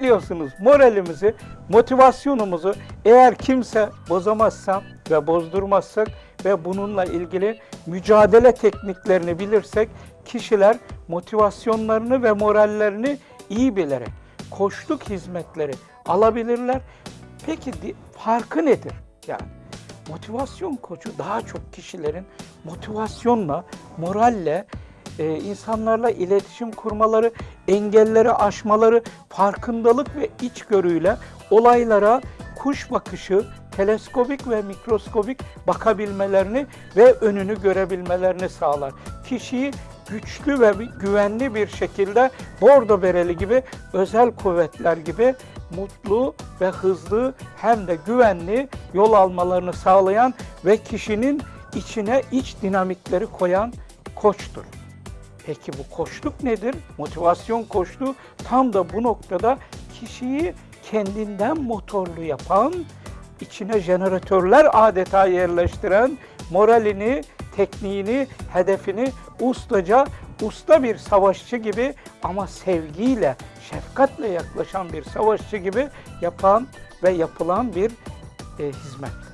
diyorsunuz moralimizi, motivasyonumuzu eğer kimse bozamazsa ve bozdurmazsak ve bununla ilgili mücadele tekniklerini bilirsek kişiler motivasyonlarını ve morallerini iyi bilerek koçluk hizmetleri alabilirler. Peki farkı nedir? Yani motivasyon koçu daha çok kişilerin motivasyonla, moralle, e, insanlarla iletişim kurmaları, engelleri aşmaları, farkındalık ve içgörüyle olaylara kuş bakışı, teleskobik ve mikroskobik bakabilmelerini ve önünü görebilmelerini sağlar. Kişiyi güçlü ve güvenli bir şekilde bordo bereli gibi özel kuvvetler gibi mutlu ve hızlı hem de güvenli yol almalarını sağlayan ve kişinin içine iç dinamikleri koyan koçtur. Peki bu koçluk nedir? Motivasyon koçluğu tam da bu noktada kişiyi kendinden motorlu yapan, içine jeneratörler adeta yerleştiren, moralini, tekniğini, hedefini ustaca, usta bir savaşçı gibi ama sevgiyle, şefkatle yaklaşan bir savaşçı gibi yapan ve yapılan bir e, hizmet.